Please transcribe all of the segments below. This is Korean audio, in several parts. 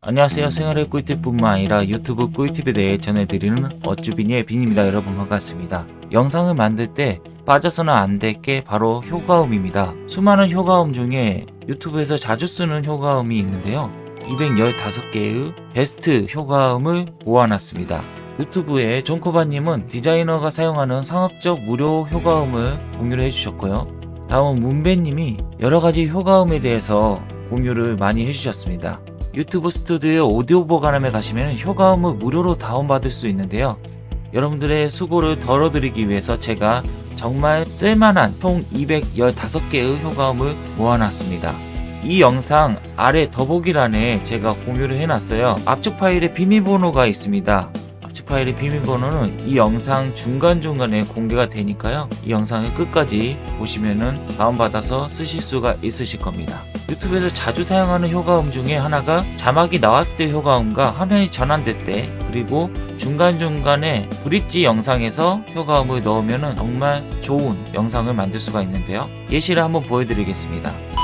안녕하세요. 생활의 꿀팁뿐만 아니라 유튜브 꿀팁에 대해 전해드리는 어쭈비니의 빈입니다. 여러분 반갑습니다. 영상을 만들 때 빠져서는 안 될 게 바로 효과음입니다. 수많은 효과음 중에 유튜브에서 자주 쓰는 효과음이 있는데요. 215개의 베스트 효과음을 모아놨습니다. 유튜브에 존코바님은 디자이너가 사용하는 상업적 무료 효과음을 공유를 해주셨고요. 다음은 문배님이 여러가지 효과음에 대해서 공유를 많이 해주셨습니다. 유튜브 스튜디오 오디오 보관함에 가시면 효과음을 무료로 다운받을 수 있는데요. 여러분들의 수고를 덜어드리기 위해서 제가 정말 쓸만한 총 215개의 효과음을 모아놨습니다. 이 영상 아래 더보기란에 제가 공유를 해놨어요. 압축 파일에 비밀번호가 있습니다. 파일의 비밀번호는 이 영상 중간중간에 공개가 되니까요. 이 영상을 끝까지 보시면은 다운받아서 쓰실 수가 있으실 겁니다. 유튜브에서 자주 사용하는 효과음 중에 하나가 자막이 나왔을 때 효과음과 화면이 전환될 때 그리고 중간중간에 브릿지 영상에서 효과음을 넣으면 정말 좋은 영상을 만들 수가 있는데요. 예시를 한번 보여드리겠습니다.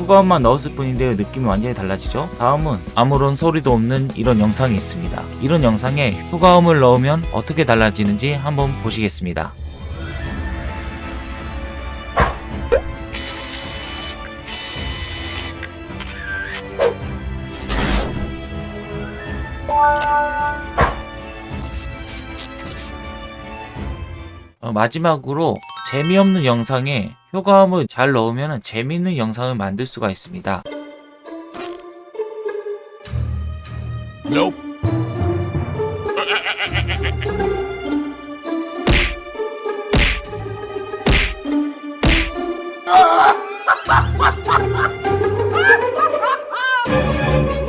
효과음만 넣었을 뿐인데 느낌이 완전히 달라지죠? 다음은 아무런 소리도 없는 이런 영상이 있습니다. 이런 영상에 효과음을 넣으면 어떻게 달라지는지 한번 보시겠습니다. 어, 마지막으로 재미없는 영상에 효과음을 잘 넣으면 재미있는 영상을 만들 수가 있습니다. Nope. 안